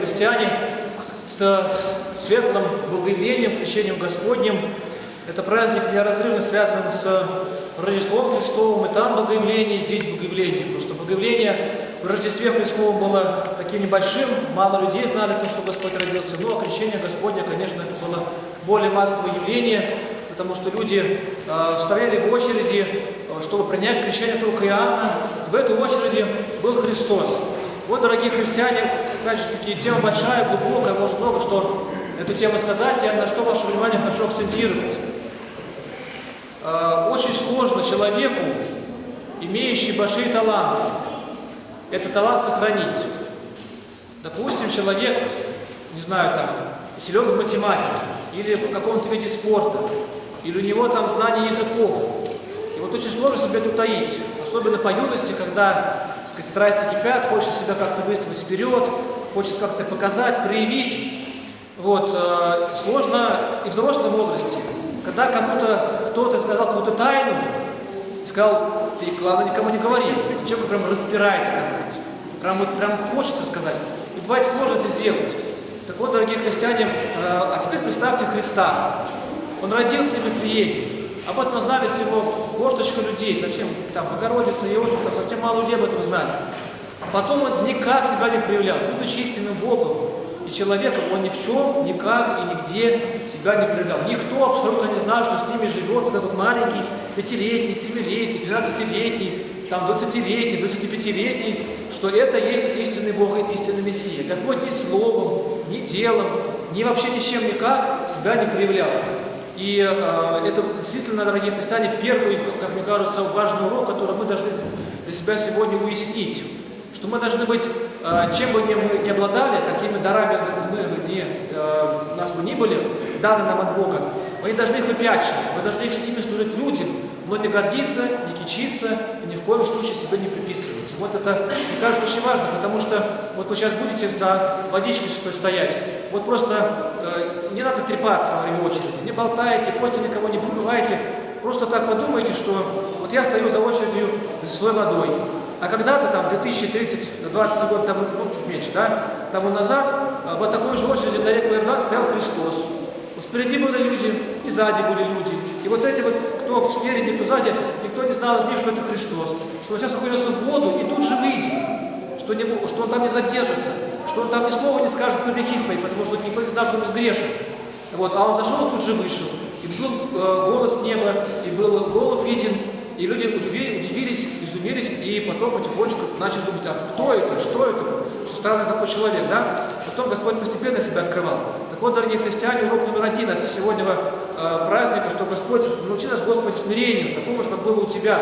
христиане, с светлым богоявлением, крещением Господним. Это праздник неразрывно связан с Рождеством Христовым, и там богоявление, и здесь богоявление. Просто богоявление в Рождестве Христовом было таким небольшим, мало людей знали то, что Господь родился. Но крещение Господне, конечно, это было более массовое явление, потому что люди э, стояли в очереди, э, чтобы принять крещение только Иоанна. В этой очереди был Христос. Вот, дорогие христиане, значит, тема большая, глубокая, может много что эту тему сказать, я на что ваше внимание хочу акцентировать. Э, очень сложно человеку, имеющий большие таланты, этот талант сохранить. Допустим, человек, не знаю, там, силен в математике, или в каком-то виде спорта, или у него там знание языков. И вот очень сложно себе это утаить, особенно по юности, когда сказать, страсти кипят, хочется себя как-то выставить вперед, хочется как-то показать, проявить. Вот, э, сложно и в взрослом возрасте, когда кому-то кто-то сказал какую-то тайну, сказал, ты, главное, никому не говори. Человеку прям распирает сказать. Прям, вот, прям хочется сказать. И бывает сложно это сделать. Так вот, дорогие христиане, э, а теперь представьте Христа. Он родился в Вифлееме. Об этом знали всего горсточка людей, совсем там Богородица, Иосиф, там совсем мало людей об этом знали. Потом он никак себя не проявлял, будучи истинным Богом и человеком, он ни в чем, никак и нигде себя не проявлял. Никто абсолютно не знал, что с ними живет вот этот маленький, пятилетний, семилетний, двенадцатилетний, там, двадцатилетний, двадцатипятилетний, что это есть истинный Бог и истинный Мессия. Господь ни словом, ни делом, ни вообще ничем никак себя не проявлял. И э, это действительно, дорогие христиане, первый, как мне кажется, важный урок, который мы должны для себя сегодня уяснить. Что мы должны быть, э, чем бы мы ни обладали, какими дарами мы не, э, нас бы ни были, даны нам от Бога, мы не должны их выпячивать, мы должны ими служить людям, но не гордиться, не кичиться и ни в коем случае себе не приписывать. Вот это, мне кажется, очень важно, потому что вот вы сейчас будете за водичкой стоять, вот просто э, не надо трепаться во время очереди, не болтайте, после никого не побывайте, просто так подумайте, что вот я стою за очередью за своей водой, а когда-то там 2030-20 год, там, ну, чуть меньше, да, тому назад, э, вот такой же очереди на реку Иордан стоял Христос. Спереди были люди, и сзади были люди. И вот эти вот, кто спереди, кто сзади, никто не знал из них, что это Христос. Что он сейчас окунется в воду и тут же выйдет. Что, не, что он там не задержится. Что он там ни слова не скажет про грехи свои, потому что никто не знал, что он безгрешен. Вот, а он зашел и тут же вышел. И был э, голос неба, и был голубь виден, и люди удивились, изумились, и потом потихонечку начали думать, а кто это, что это, что странный такой человек, да? Потом Господь постепенно себя открывал. Так вот, дорогие христиане, урок номер один от сегодняшнего э, праздника, что Господь, научи нас, Господь, смирению, такому же, как было у Тебя.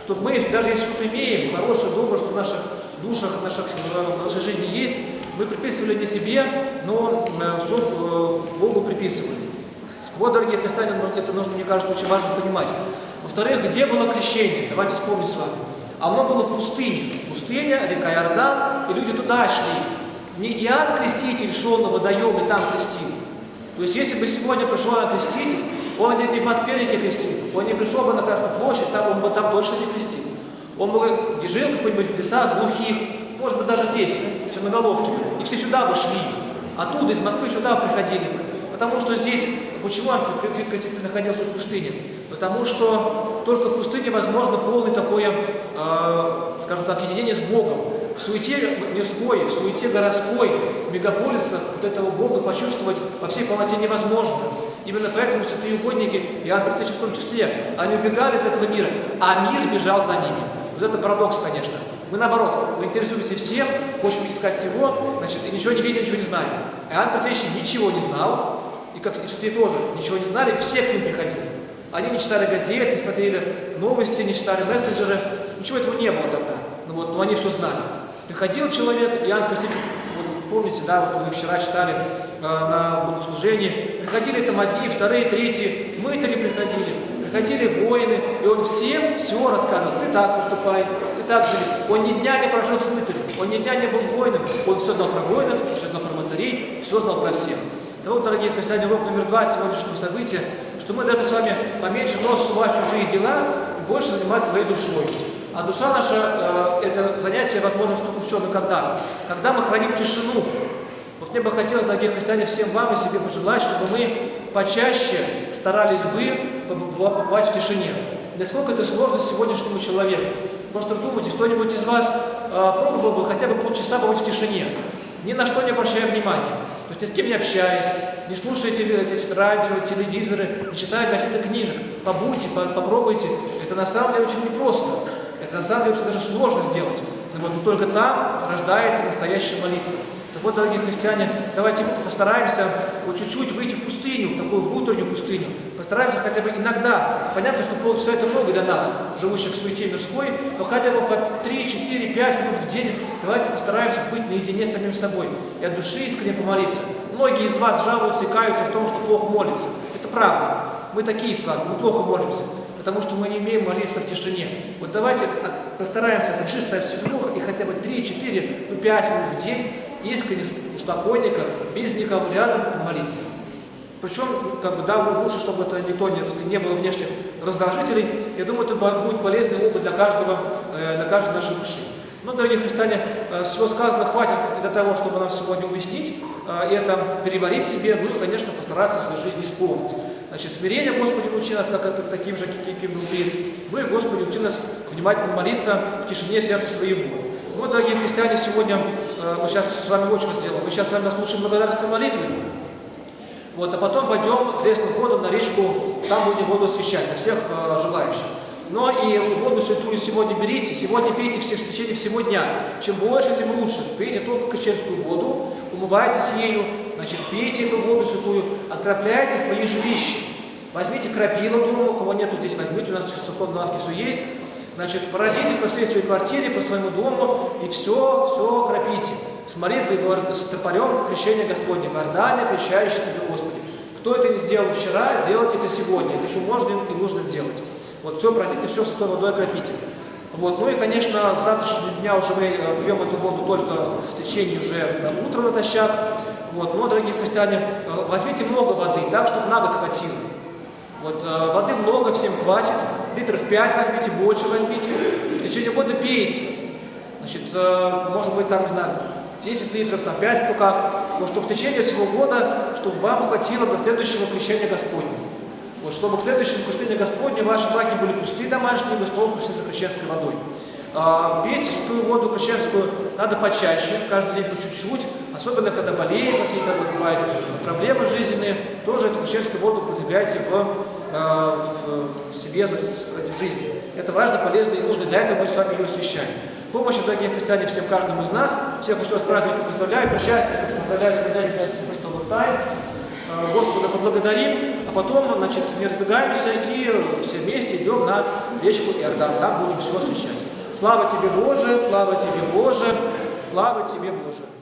Чтобы мы, даже если что-то имеем, хорошее, доброе, что в наших душах, в, наших, в нашей жизни есть, мы приписывали не себе, но э, все э, Богу приписывали. Вот, дорогие христиане, это нужно, мне кажется, очень важно понимать. Во-вторых, где было крещение? Давайте вспомним с вами. Оно было в пустыне. Пустыня, река Иордан, и люди туда шли. Не Иоанн Креститель шел на водоем и там крестил. То есть, если бы сегодня пришел Иоанн Креститель, он не в Москве реке крестил, он не пришел бы на Красную площадь, там он бы там точно не крестил. Он бы жил какой-нибудь в лесах глухих, может быть, даже здесь, в Черноголовке, и все сюда бы шли. Оттуда, из Москвы, сюда приходили бы. Потому что здесь, почему он Креститель находился в пустыне? Потому что только в пустыне возможно полное такое, э, скажем так, единение с Богом. В суете мирской, в суете городской, мегаполиса вот этого Бога почувствовать по всей полноте невозможно. Именно поэтому святые угодники, Иоанн в том числе, они убегали из этого мира, а мир бежал за ними. Вот это парадокс, конечно. Мы наоборот, мы интересуемся всем, хотим искать всего, значит, и ничего не видим, ничего не знаем. Иоанн Предтечи ничего не знал, и как и святые тоже ничего не знали, все к ним приходили. Они не читали газет, не смотрели новости, не читали мессенджеры, ничего этого не было тогда. Ну вот, но они все знали. Приходил человек, Иоанн Креститель, вот, помните, да, вот мы вчера читали э, на богослужении, приходили там одни, вторые, третьи, мытари приходили, приходили воины, и он всем все рассказывал. Ты так поступай, ты так живи. Он ни дня не прожил с мытарем, он ни дня не был воином, он все знал про воинов, все знал про мытарей, все знал про всех. Это вот, дорогие христиане, урок номер два сегодняшнего события, что мы должны с вами поменьше нос сувать чужие дела и больше заниматься своей душой. А душа наша, э, это занятие возможно только в чем и когда? Когда мы храним тишину. Вот мне бы хотелось, дорогие христиане, всем вам и себе пожелать, чтобы мы почаще старались бы побывать в тишине. Насколько это сложно сегодняшнему человеку. Просто думайте, кто-нибудь из вас э, пробовал бы хотя бы полчаса побыть в тишине, ни на что не обращая внимания. То есть ни с кем не общаясь, не слушайте радио, телевизоры, не читая каких-то книжек. Побудьте, по попробуйте. Это на самом деле очень непросто. Это на самом деле очень даже сложно сделать. Но вот только там рождается настоящая молитва. Так вот, дорогие христиане, давайте постараемся вот чуть-чуть выйти в пустыню, в такую внутреннюю пустыню. Постараемся хотя бы иногда. Понятно, что полчаса это много для нас, живущих в суете мирской, но хотя бы по 3, 4, 5 минут в день давайте постараемся быть наедине с самим собой и от души искренне помолиться. Многие из вас жалуются и каются в том, что плохо молятся. Это правда. Мы такие с вами, мы плохо молимся потому что мы не умеем молиться в тишине. Вот давайте постараемся отжить со всего и хотя бы 3, 4, ну 5 минут в день искренне, спокойненько, без никого рядом молиться. Причем, как бы, да, лучше, чтобы это никто не, не было внешних раздражителей. Я думаю, это будет полезный опыт для каждого, э, для каждой нашей души. Но, дорогие христиане, э, всего сказано хватит для того, чтобы нам сегодня уяснить, э, это переварить себе, ну и, конечно, постараться в своей жизни исполнить. Значит, смирение Господи учи нас, как это таким же, каким был ты. Ну и Господи учи нас внимательно молиться в тишине сердца своего. Ну, дорогие христиане, сегодня э, мы сейчас с вами очень сделаем. Мы сейчас с вами наслушаем благодарственной молитвы. Вот, а потом пойдем крестным ходом на речку, там будем воду освещать для всех желающих. Но и воду святую сегодня берите, сегодня пейте все, в течение всего дня. Чем больше, тем лучше. Пейте только крещенскую воду, умывайтесь ею, значит, пейте эту воду святую, окропляйте свои жилища. Возьмите крапила дома, у кого нету здесь, возьмите, у нас в сухом лавке все есть. Значит, пройдитесь по всей своей квартире, по своему дому и все, все кропите. С молитвой, с топорем крещения Господня, Вардане, крещающий тебе Господи. Кто это не сделал вчера, сделайте это сегодня. Это еще можно и нужно сделать. Вот все пройдите, все святой водой окропите. Вот. Ну и, конечно, с завтрашнего дня уже мы э, пьем эту воду только в течение уже на утро натощак. Вот. Но, дорогие христиане, э, возьмите много воды, так, чтобы на год хватило. Вот, э, воды много, всем хватит. Литров 5 возьмите, больше возьмите. В течение года пейте. Значит, может быть, там, не знаю, 10 литров, там 5, кто как. Но что в течение всего года, чтобы вам хватило до следующего крещения Господня. Вот, чтобы к следующему крещению Господню ваши баки были пустые домашние, вы пришли за крещенской водой. А, пить ту воду крещенскую надо почаще, каждый день по чуть-чуть, особенно когда болеют какие-то вот, бывают проблемы жизненные, тоже эту крещенскую воду употребляйте в, а, в, в себе, в жизни. Это важно, полезно и нужно, для этого мы с вами ее освящаем. Помощи, дорогие христиане, всем каждому из нас. Всех еще раз праздником поздравляю, причастие, поздравляю с. Э, Господа поблагодарим, а потом, значит, не разбегаемся и все вместе идем на речку Иордан. Там будем все освещать. Слава Тебе, Боже, слава Тебе, Боже, слава Тебе, Боже.